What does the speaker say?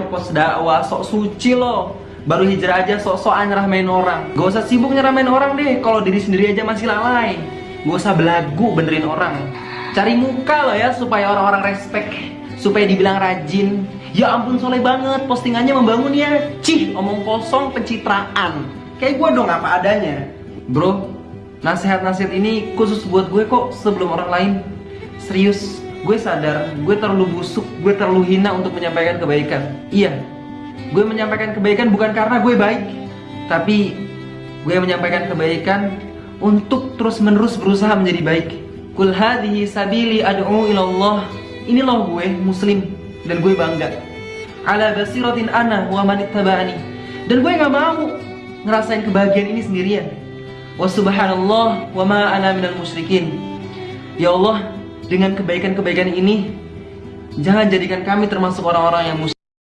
ngepost dakwah sok suci lo. Baru hijrah aja sok-sokan nyeramain orang. Gak usah sibuk nyeramain orang deh. Kalau diri sendiri aja masih lalai. Gak usah belagu benerin orang. Cari muka lo ya supaya orang-orang respect. Supaya dibilang rajin. Ya ampun soleh banget. Postingannya membangun ya. Cih omong kosong pencitraan. Kayak gue dong apa adanya. Bro nasihat-nasihat ini khusus buat gue kok sebelum orang lain. Serius gue sadar gue terlalu busuk gue terlalu hina untuk menyampaikan kebaikan. Iya gue menyampaikan kebaikan bukan karena gue baik tapi gue menyampaikan kebaikan untuk terus menerus berusaha menjadi baik. Kul hadhihi sabili ad'u ilallah. Ini loh gue muslim dan gue bangga. Ala basiratin ana wa man dan gue nggak mau ngerasain kebahagiaan ini sendirian. Wa subhanallah wa ma ana minal musyrikin. Ya Allah dengan kebaikan-kebaikan ini jangan jadikan kami termasuk orang-orang yang musyrik